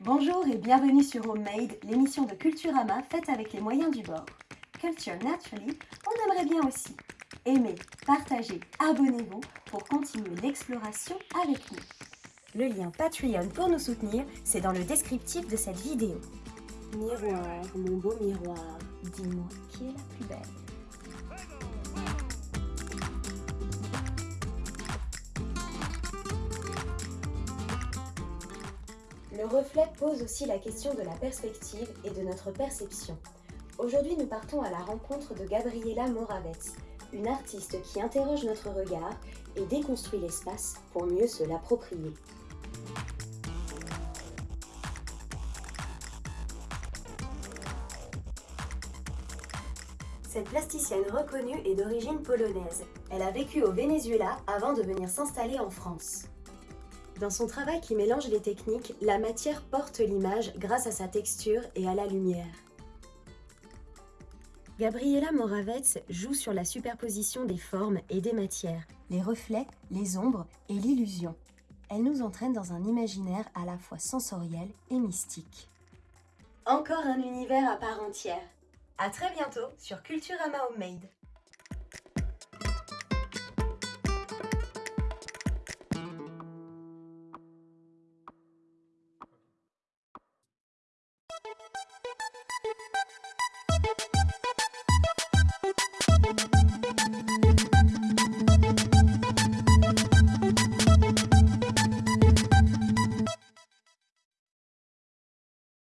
Bonjour et bienvenue sur Homemade, l'émission de Culturama faite avec les moyens du bord. Culture Naturally, on aimerait bien aussi. Aimez, partagez, abonnez-vous pour continuer l'exploration avec nous. Le lien Patreon pour nous soutenir, c'est dans le descriptif de cette vidéo. Miroir, mon beau miroir, dis-moi qui est la plus belle? Le reflet pose aussi la question de la perspective et de notre perception. Aujourd'hui, nous partons à la rencontre de Gabriela Moravec, une artiste qui interroge notre regard et déconstruit l'espace pour mieux se l'approprier. Cette plasticienne reconnue est d'origine polonaise. Elle a vécu au Venezuela avant de venir s'installer en France. Dans son travail qui mélange les techniques, la matière porte l'image grâce à sa texture et à la lumière. Gabriela Moravec joue sur la superposition des formes et des matières, les reflets, les ombres et l'illusion. Elle nous entraîne dans un imaginaire à la fois sensoriel et mystique. Encore un univers à part entière. À très bientôt sur Culturama Homemade.